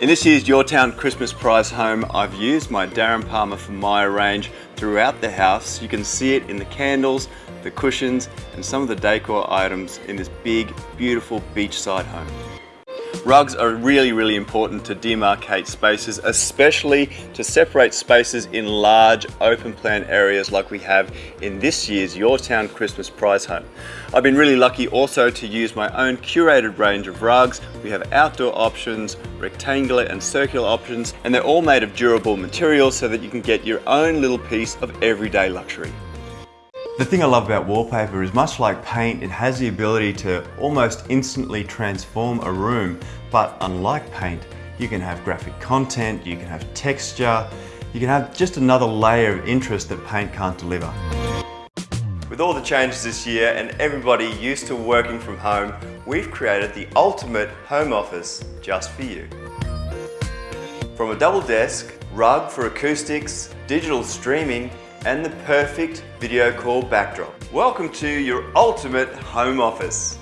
In this year's Your Town Christmas Prize home, I've used my Darren Palmer for Myer range throughout the house. You can see it in the candles, the cushions, and some of the decor items in this big, beautiful beachside home. Rugs are really, really important to demarcate spaces, especially to separate spaces in large open plan areas like we have in this year's Your Town Christmas Prize Home. I've been really lucky also to use my own curated range of rugs. We have outdoor options, rectangular and circular options, and they're all made of durable materials so that you can get your own little piece of everyday luxury. The thing I love about wallpaper is much like paint, it has the ability to almost instantly transform a room, but unlike paint, you can have graphic content, you can have texture, you can have just another layer of interest that paint can't deliver. With all the changes this year and everybody used to working from home, we've created the ultimate home office just for you. From a double desk, rug for acoustics, digital streaming, and the perfect video call backdrop. Welcome to your ultimate home office.